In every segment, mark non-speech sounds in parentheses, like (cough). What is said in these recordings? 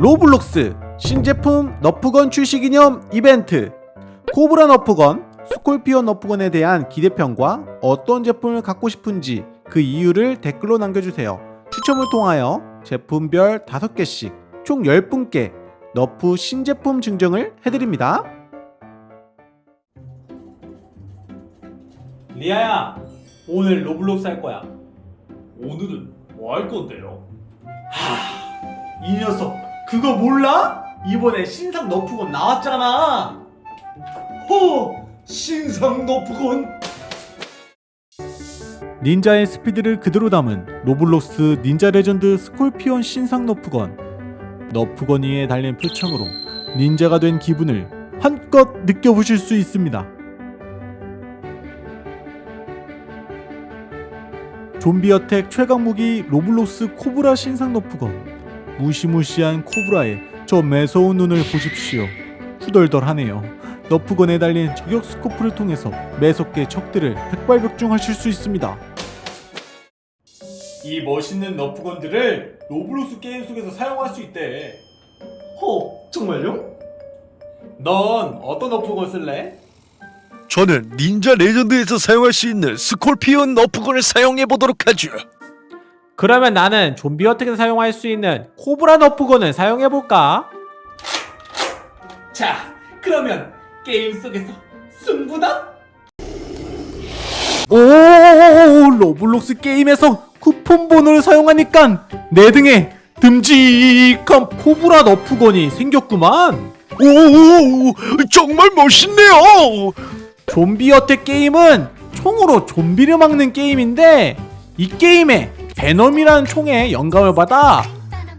로블록스 신제품 너프건 출시 기념 이벤트 코브라 너프건, 스콜피온 너프건에 대한 기대평과 어떤 제품을 갖고 싶은지 그 이유를 댓글로 남겨주세요. 추첨을 통하여 제품별 5개씩 총 10분께 너프 신제품 증정을 해드립니다. 리아야, 오늘 로블록스 할 거야. 오늘은 뭐 할 건데요? 이 녀석 그거 몰라? 이번에 신상 Nerf gun 나왔잖아. 허! 신상 Nerf gun 닌자의 스피드를 그대로 담은 Roblox Ninja Legend Scorpion 신상 Nerf gun Nerf gun 위에 달린 표창으로 닌자가 된 기분을 한껏 느껴보실 수 있습니다 Zombie Attack 최강 무기 Roblox 코브라 신상 Nerf gun 무시무시한 코브라의 저 매서운 눈을 보십시오 후덜덜하네요 Nerf gun에 달린 저격 스코프를 통해서 매섭게 적들을 백발백중하실 수 있습니다 이 멋있는 Nerf gun들을 Roblox 게임 속에서 사용할 수 있대. 허! 정말요? 넌 어떤 Nerf gun 쓸래? 저는 Ninja Legend에서 사용할 수 있는 Scorpion Nerf gun을 사용해 보도록 하죠. 그러면 나는 Zombie Attack에서 사용할 수 있는 코브라 Nerf gun을 사용해 볼까? 자, 그러면 게임 속에서 승부다. 오, Roblox 게임에서 쿠폰 번호를 사용하니까 내 등에 듬직한 코브라 Nerf gun이 생겼구만. 오, 정말 멋있네요. 좀비 어택 게임은 총으로 좀비를 막는 게임인데 이 게임에 베놈이라는 총에 영감을 받아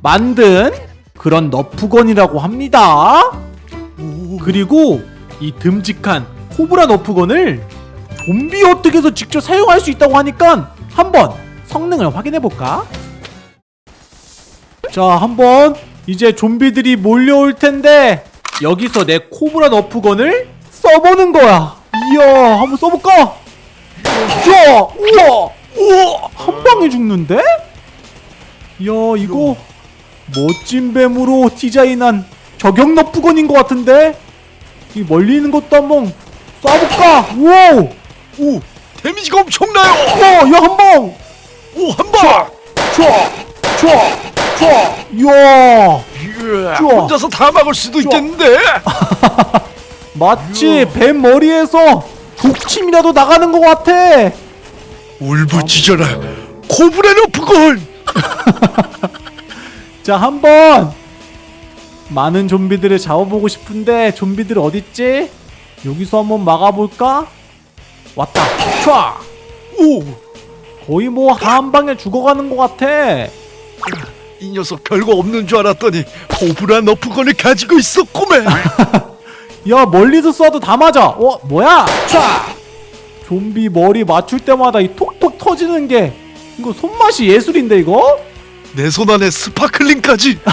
만든 그런 너프건이라고 합니다. 그리고 이 듬직한 코브라 너프건을 좀비 어택에서 직접 사용할 수 있다고 하니까 한번 성능을 확인해 볼까? 자, 한번 이제 좀비들이 몰려올 텐데 여기서 내 코브라 너프건을 써보는 거야. 이야, 한번 써볼까? 자, 우와, 우와, 한 방에 죽는데? 이야, 이거 멋진 뱀으로 디자인한 저격 너프건인 것 같은데? 이 멀리 있는 것도 한번 쏴볼까? 우와, 오, 데미지가 엄청나요. 우와, 야한 방. 오, 한 방. 촤, 촤, 촤, 이야. 혼자서 다 막을 수도 좋아. 있겠는데. (laughs) 마치 뱀 머리에서 독침이라도 나가는 것 같아. 울부짖어라. 코브라 너프건. (laughs) 자, 한번 많은 좀비들을 잡아보고 싶은데 좀비들 어딨지? 여기서 한번 막아볼까? 왔다. 촤. 오, 거의 뭐 한 방에 죽어가는 것 같아. 이 녀석 별거 없는 줄 알았더니 코브라 Nerf gun을 가지고 있었구만. (laughs) 야 멀리서 쏴도 다 맞아. 어 뭐야? 촤. 좀비 머리 맞출 때마다 이 톡톡 터지는 게 이거 손맛이 예술인데 이거? 내 손 안에 sparkling까지. (laughs)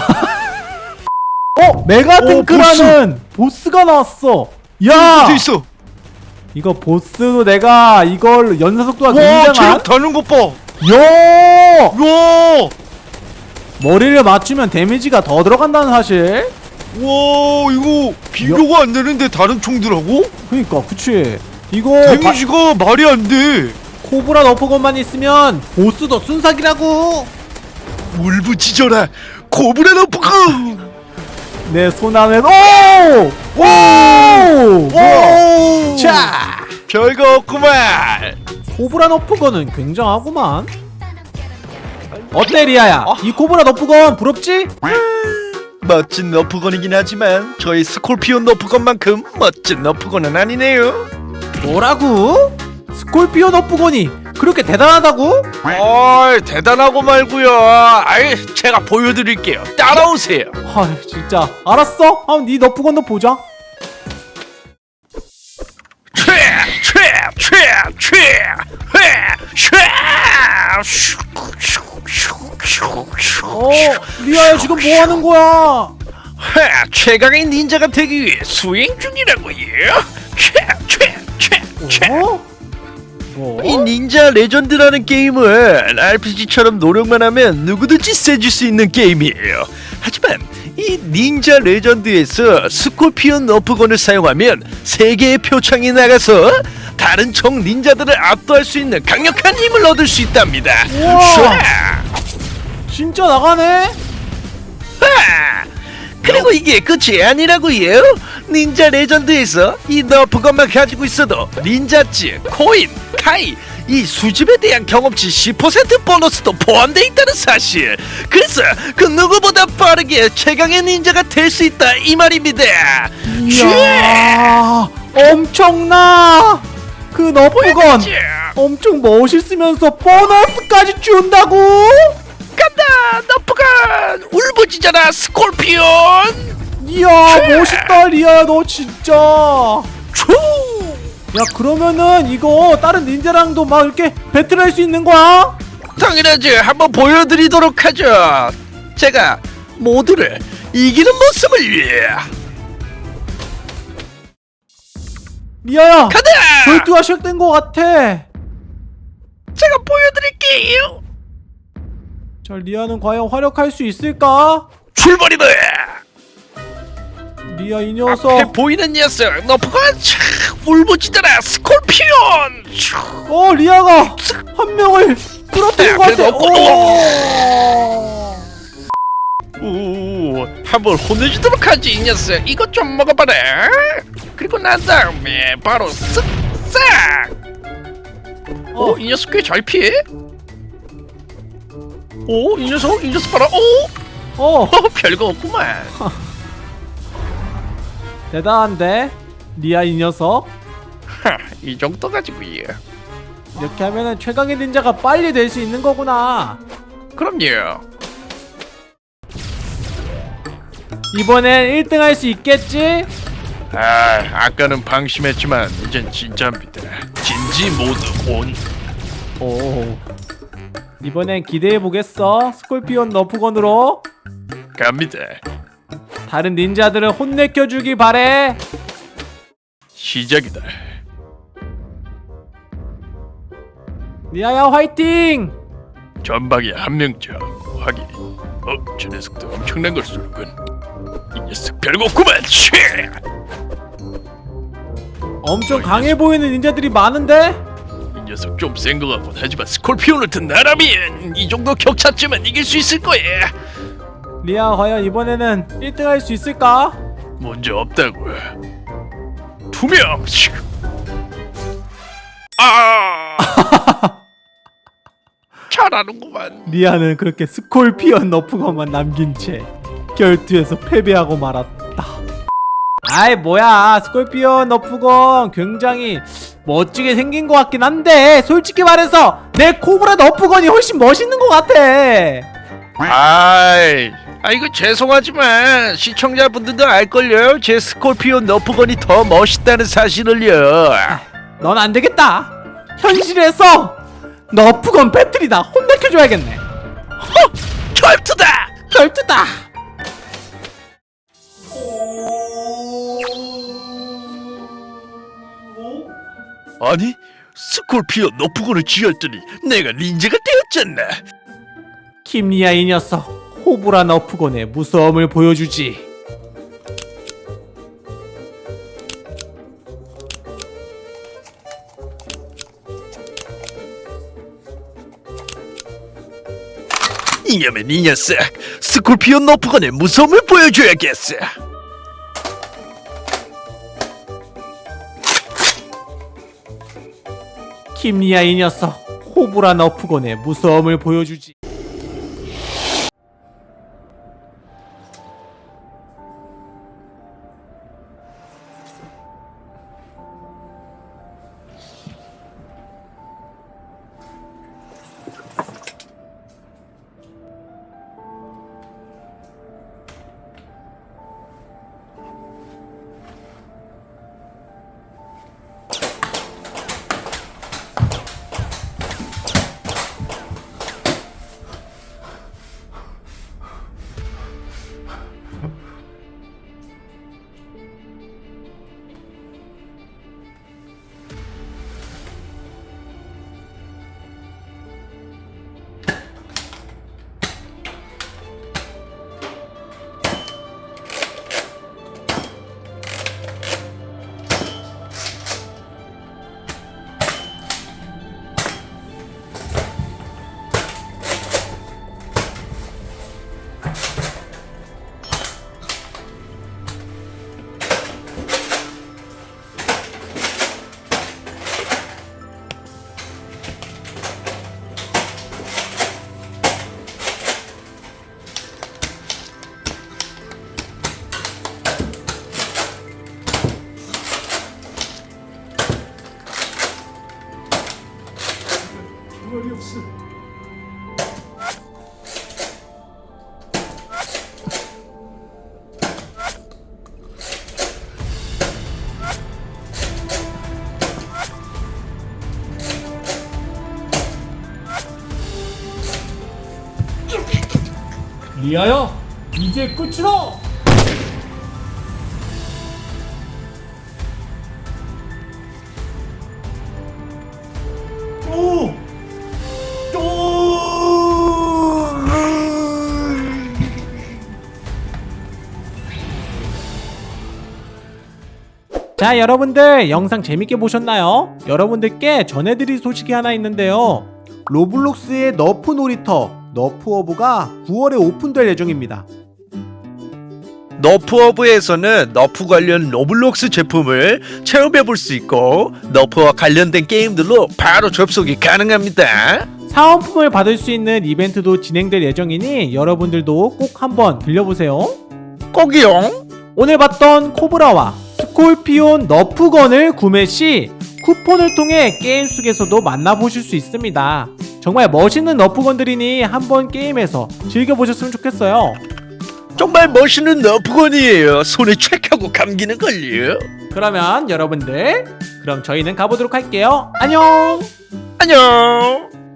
어 메가 탱크라는 보스 가 나왔어. 야 있어? 이거 보스도 내가 이걸 연사 속도가 와, 굉장한 체력 다는 것 봐. 야 와, 머리를 맞추면 데미지가 더 들어간다는 사실. 와, 이거 비교가 안 되는데 다른 총들하고? 그니까 그치. 이거 바- 데미지가 말이 안 돼. 코브라 너프건만 있으면 보스도 순삭이라고. 울부짖어라. 코브라 Nerf gun. 내 손 안에 오! 오! 뭐야? 오, 자! 별거 없구만. 코브라 Nerf gun은 굉장하구만. 어때 리아야? 이 코브라 Nerf gun 부럽지? 멋진 Nerf gun이긴 하지만 저희 스콜피온 너프건만큼 멋진 너프건은 아니네요. 뭐라고? Scorpion Nerf gun이 그렇게 대단하다고? 어이 대단하고 말고요. 아이 제가 보여드릴게요. 따라오세요. 아 진짜 알았어. 한번 네 너프건도 보자. 어 리아야 지금 뭐 하는 거야? 최강의 닌자가 되기 위해 수행 중이라고요. 어? 뭐? 이 Ninja Legend라는 게임은 RPG처럼 노력만 하면 누구든지 세질 수 있는 게임이에요. 하지만 이 Ninja Legend에서 Scorpion Nerf gun을 사용하면 세 개의 표창이 나가서 다른 적 닌자들을 압도할 수 있는 강력한 힘을 얻을 수 있답니다. 우와. 진짜 나가네? 하! 그리고 이게 끝이 아니라고요. Ninja Legend에서 이 Nerf gun만 가지고 있어도 닌자츠, 코인, 카이 이 수집에 대한 경험치 10% 보너스도 포함돼 있다는 사실. 그래서 그 누구보다 빠르게 최강의 닌자가 될 수 있다 이 말입니다. 이야 엄청나 그 Nerf gun 쥐! 엄청 멋있으면서 보너스까지 준다고? 간다 Nerf gun 울부짖어라 Scorpion. 이야 멋있다 리아 너 진짜. 초! 야 그러면은 이거 다른 닌자랑도 막 이렇게 배틀할 수 있는 거야? 당연하지. 한번 보여드리도록 하죠. 제가 모두를 이기는 모습을 위해. 리아야 가자! 결투가 시작된 것 같아. 제가 보여드릴게요 자 리아는 과연 활약할 수 있을까? 출발이다 리아 이 앞에 녀석 보이는 녀석 너프가 촥 울부짖어라 스콜피온 촥. 어 리아가 한 명을 쓰러뜨린 것 그래도 같아 없고. 오. 오, 한번 혼내주도록 하지 이 녀석 이것 좀 먹어봐라 그리고 난 다음에 바로 쓱싹 어. 오, 이 녀석 꽤 잘 피해 오, 이 녀석 이 녀석 봐라. 오, 어. 어 (laughs) 별거 없구만. 대단한데? 리아 이 녀석? 하, 이 정도 가지고요 이렇게 하면은 최강의 닌자가 빨리 될 수 있는 거구나. 그럼요. 이번엔 1등 할 수 있겠지? 아, 아까는 방심했지만 이젠 진짜입니다. 진지 모드 온. 오 이번엔 기대해 보겠어 스콜피온 너프건으로 갑니다 다른 닌자들을 혼내켜 주기 바래 시작이다 리아야 화이팅 전방에 한 명쯤 확인. 어, 저 녀석도 엄청난 걸 쏘는군. 이 녀석 별거 없구만. 쉐! 엄청 강해 보이는 닌자들이 많은데 이 녀석 좀센거 같군. 하지만 스콜피온을 든 나라면 이 정도 격차쯤은 이길 수 있을 거야. 리아 과연 이번에는 1등 할 수 있을까? 문제 없다고. 두 명. 슉. 아! (laughs) 잘하는구만. 리아는 그렇게 Scorpion Nerf gun만 남긴 채 결투에서 패배하고 말았다 아이 뭐야 Scorpion Nerf gun 굉장히 멋지게 생긴 것 같긴 한데 솔직히 말해서 내 코브라 Nerf gun이 훨씬 멋있는 것 같아 아이, 아 이거 죄송하지만 시청자분들도 알걸요. 제 Scorpion Nerf gun이 더 멋있다는 사실을요. 넌 안 되겠다. 현실에서 너프건 배틀이다. 혼내켜줘야겠네. 허! 결투다! 결투다. 아니, 스콜피온 너프건을 쥐었더니 내가 닌자가 되었잖아. 김리아 이 녀석 호브라 너프건의 무서움을 보여주지. 이념의 이 녀석, 스콜피온 너프건의 무서움을 보여줘야겠어. 김리아 이 녀석 호브라 너프건의 무서움을 보여주지. 그렇지. 리아야 이제 끝이다! 자 여러분들 영상 재밌게 보셨나요? 여러분들께 전해드릴 소식이 하나 있는데요 Roblox의 Nerf 놀이터 Nerf Hub가 9월에 오픈될 예정입니다 Nerf Hub에서는 Nerf 관련 Roblox 제품을 체험해 볼 수 있고 Nerf와 관련된 게임들로 바로 접속이 가능합니다. 사은품을 받을 수 있는 이벤트도 진행될 예정이니 여러분들도 꼭 한번 들려보세요 꼭이용. 오늘 봤던 코브라와 스콜피온 너프건을 구매 시 쿠폰을 통해 게임 속에서도 만나보실 수 있습니다. 정말 멋있는 너프건들이니 한번 게임에서 즐겨보셨으면 좋겠어요. 정말 멋있는 너프건이에요. 손에 촥하고 감기는 걸요. 그러면 여러분들, 그럼 저희는 가보도록 할게요. 안녕! 안녕.